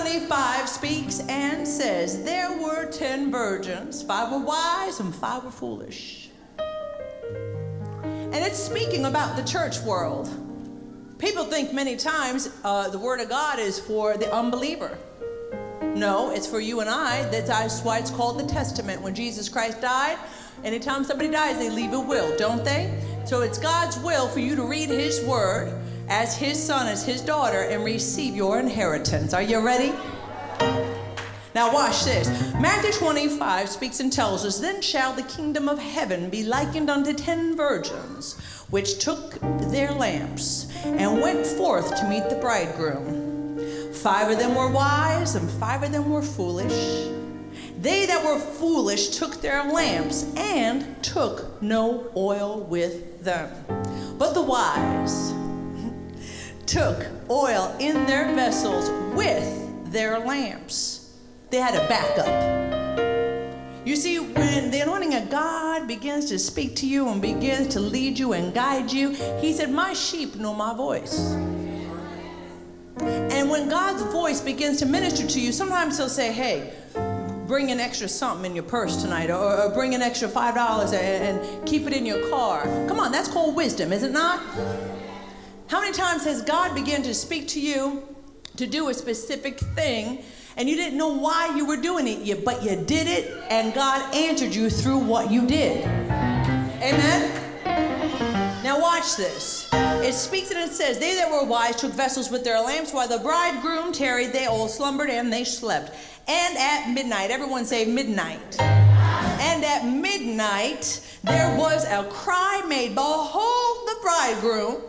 25 speaks and says, There were ten virgins, five were wise and five were foolish. And it's speaking about the church world. People think many times uh, the Word of God is for the unbeliever. No, it's for you and I. That's why it's called the Testament. When Jesus Christ died, anytime somebody dies, they leave a will, don't they? So it's God's will for you to read His Word as His son, as His daughter, and receive your inheritance. Are you ready? Now, watch this. Matthew 25 speaks and tells us, Then shall the kingdom of heaven be likened unto ten virgins, which took their lamps and went forth to meet the bridegroom. Five of them were wise, and five of them were foolish. They that were foolish took their lamps and took no oil with them. But the wise took oil in their vessels with their lamps. They had a backup. You see, when the anointing of God begins to speak to you and begins to lead you and guide you, He said, My sheep know my voice. And when God's voice begins to minister to you, sometimes He'll say, Hey, bring an extra something in your purse tonight, or, or bring an extra $5 and, and keep it in your car. Come on, that's called wisdom, is it not? How many times has God begun to speak to you to do a specific thing? and you didn't know why you were doing it, but you did it, and God answered you through what you did. Amen? Now, watch this. It speaks and it says, They that were wise took vessels with their lamps, while the bridegroom tarried, they all slumbered and they slept. And at midnight, everyone say midnight. And at midnight, there was a cry made, Behold the bridegroom,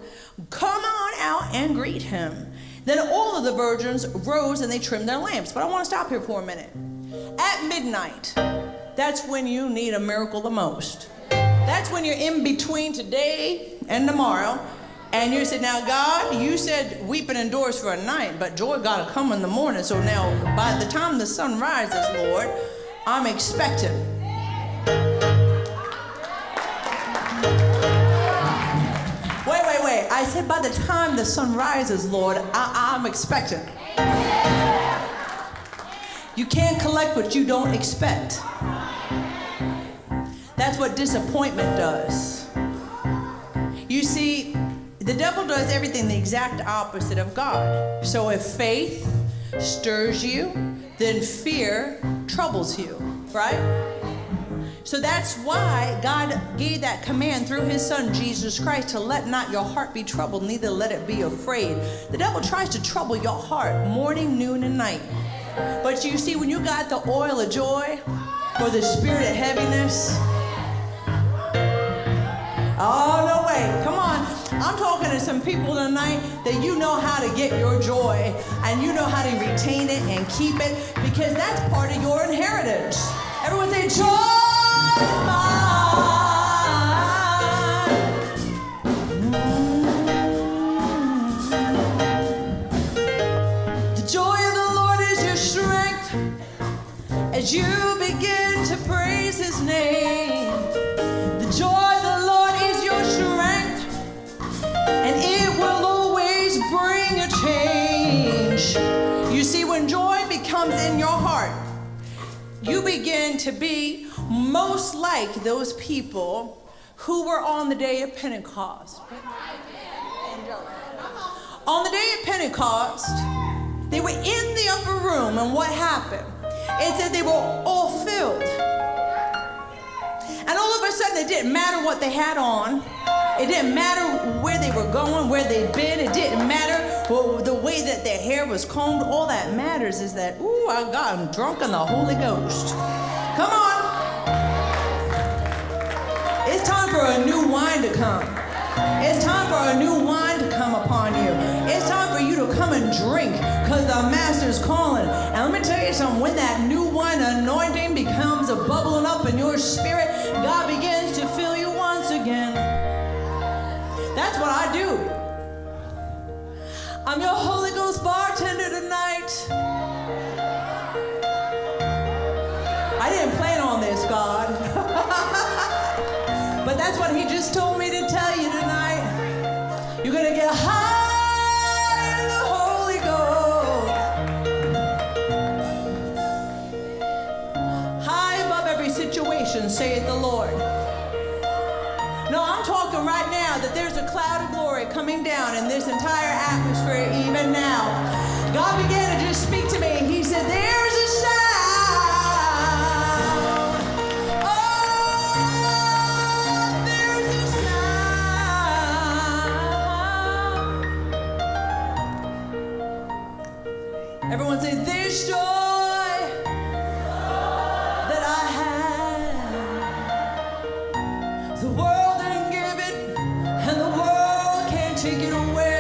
come on out and greet him. Then all of the virgins rose and they trimmed their lamps. But I want to stop here for a minute. At midnight, that's when you need a miracle the most. That's when you're in between today and tomorrow and you said, Now, God, you said weeping endures for a night, but joy got to come in the morning. So now, by the time the sun rises, Lord, I'm expecting. I said, By the time the sun rises, Lord, I- I'm expecting. You can't collect what you don't expect. That's what disappointment does. You see, the devil does everything the exact opposite of God. So if faith stirs you, then fear troubles you, right? So that's why God gave that command through his son Jesus Christ to let not your heart be troubled, neither let it be afraid. The devil tries to trouble your heart morning, noon, and night. But you see, when you got the oil of joy for the spirit of heaviness, oh, no way. Come on. I'm talking to some people tonight that you know how to get your joy and you know how to retain it and keep it because that's part of your inheritance. Everyone say, Joy as you begin to praise his name. The joy of the Lord is your strength, and it will always bring a change. You see, when joy becomes in your heart, you begin to be most like those people who were on the day of Pentecost. On the day of Pentecost, they were in the upper room, and what happened? It said they were all filled. And all of a sudden, it didn't matter what they had on. It didn't matter where they were going, where they'd been. It didn't matter well, the way that their hair was combed. All that matters is that, ooh, I got them drunk in the Holy Ghost. Come on. For a new wine to come. It's time for a new wine to come upon you. It's time for you to come and drink because the Master's calling. And let me tell you something when that new wine anointing becomes a bubbling up in your spirit, God begins to fill you once again. That's what I do. I'm your Holy Ghost bartender tonight. Just told me to tell you tonight. You're to get high take it away.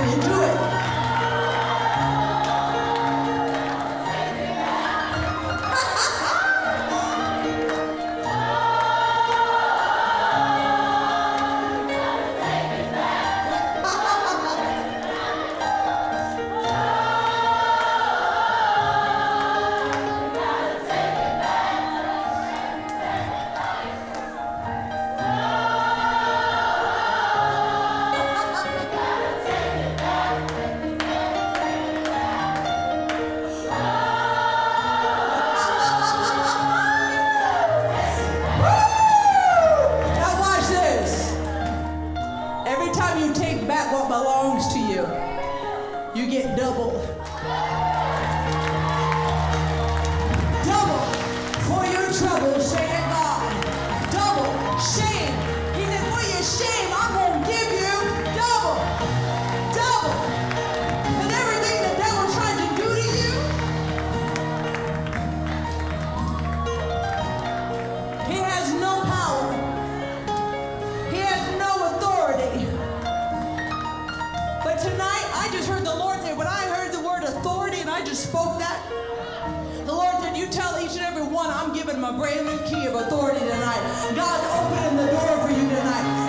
Thank you. what belongs to you. You get double. Double for your trouble, said God. Double shame. He said, for your shame, I'm going to give you double. Double. spoke that? The Lord said, you tell each and every one, I'm giving them a brand new key of authority tonight. God's opening the door for you tonight.